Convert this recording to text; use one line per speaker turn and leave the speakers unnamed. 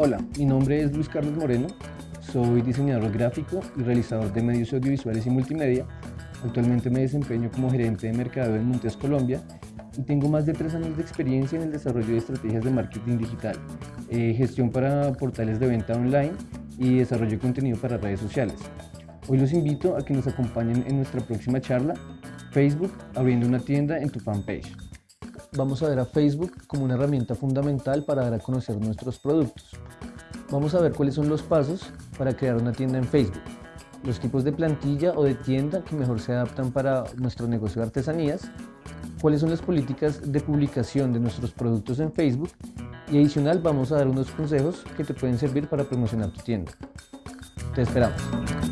Hola, mi nombre es Luis Carlos Moreno, soy diseñador gráfico y realizador de medios audiovisuales y multimedia. Actualmente me desempeño como gerente de mercado en Montes, Colombia y tengo más de tres años de experiencia en el desarrollo de estrategias de marketing digital, eh, gestión para portales de venta online y desarrollo de contenido para redes sociales. Hoy los invito a que nos acompañen en nuestra próxima charla, Facebook abriendo una tienda en tu fanpage vamos a ver a Facebook como una herramienta fundamental para dar a conocer nuestros productos. Vamos a ver cuáles son los pasos para crear una tienda en Facebook, los tipos de plantilla o de tienda que mejor se adaptan para nuestro negocio de artesanías, cuáles son las políticas de publicación de nuestros productos en Facebook y adicional vamos a dar unos consejos que te pueden servir para promocionar tu tienda. Te esperamos.